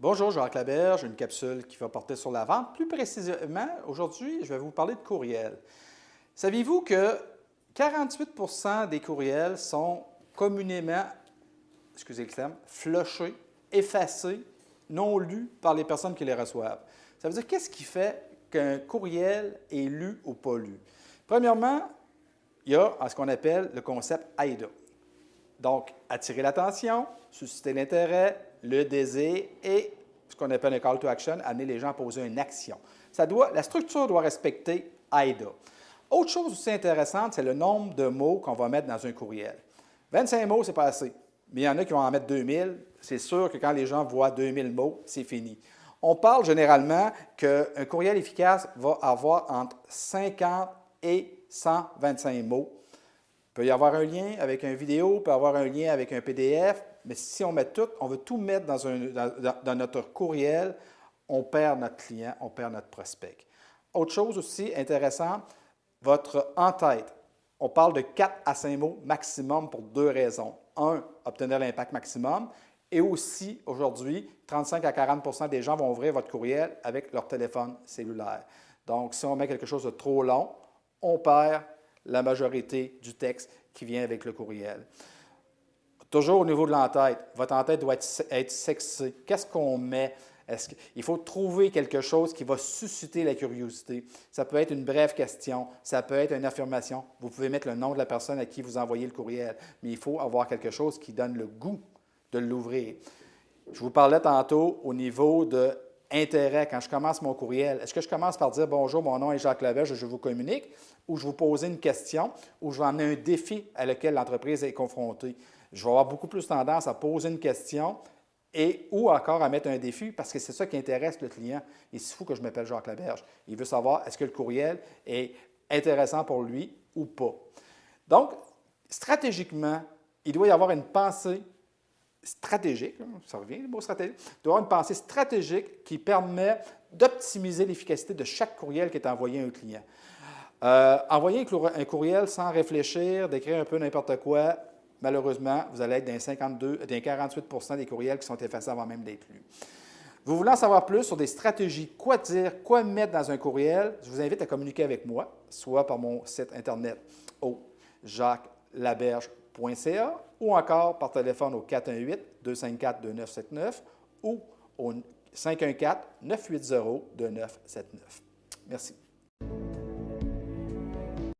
Bonjour, Jacques Laberge, une capsule qui va porter sur la vente. Plus précisément, aujourd'hui, je vais vous parler de courriels. Saviez-vous que 48% des courriels sont communément, excusez le terme, flushés, effacés, non lus par les personnes qui les reçoivent? Ça veut dire qu'est-ce qui fait qu'un courriel est lu ou pas lu? Premièrement, il y a ce qu'on appelle le concept AIDA. Donc, attirer l'attention, susciter l'intérêt, le désir et ce qu'on appelle un call to action, amener les gens à poser une action. La structure doit respecter AIDA. Autre chose aussi intéressante, c'est le nombre de mots qu'on va mettre dans un courriel. 25 mots, c'est pas assez. Mais il y en a qui vont en mettre 2000. C'est sûr que quand les gens voient 2000 mots, c'est fini. On parle généralement qu'un courriel efficace va avoir entre 50 et 125 mots. Il peut y avoir un lien avec une vidéo, peut y avoir un lien avec un PDF, mais si on met tout, on veut tout mettre dans, dans, notre courriel, on perd notre client, on perd notre prospect. Autre chose aussi intéressante, votre en-tête. On parle de 4 à 5 mots maximum pour deux raisons. Un, obtenir l'impact maximum. Et aussi, aujourd'hui, 35 à 40% des gens vont ouvrir votre courriel avec leur téléphone cellulaire. Donc, si on met quelque chose de trop long, on perd la majorité du texte qui vient avec le courriel. Toujours au niveau de l'entête, votre entête doit être, sexy. Qu'est-ce qu'on met? Il faut trouver quelque chose qui va susciter la curiosité. Ça peut être une brève question, ça peut être une affirmation. Vous pouvez mettre le nom de la personne à qui vous envoyez le courriel, mais il faut avoir quelque chose qui donne le goût de l'ouvrir. Je vous parlais tantôt au niveau de intérêt quand je commence mon courriel? Est-ce que je commence par dire bonjour, mon nom est Jacques Lavèche, je vous communique, ou je vous pose une question, ou je vais amener un défi à lequel l'entreprise est confrontée? Je vais avoir beaucoup plus tendance à poser une question et ou encore à mettre un défi parce que c'est ça qui intéresse le client. Il se fout que je m'appelle Jacques Laberge. Il veut savoir est-ce que le courriel est intéressant pour lui ou pas? Donc, stratégiquement, il doit y avoir une pensée stratégique, ça revient le mot stratégique, doit avoir une pensée stratégique qui permet d'optimiser l'efficacité de chaque courriel qui est envoyé à un client. Euh, envoyer un courriel sans réfléchir, d'écrire un peu n'importe quoi, malheureusement, vous allez être dans 52, dans 48% des courriels qui sont effacés avant même d'être lus. Vous voulez en savoir plus sur des stratégies, quoi dire, quoi mettre dans un courriel, je vous invite à communiquer avec moi, soit par mon site Internet au ou encore par téléphone au 418-254-2979 ou au 514-980-2979. Merci.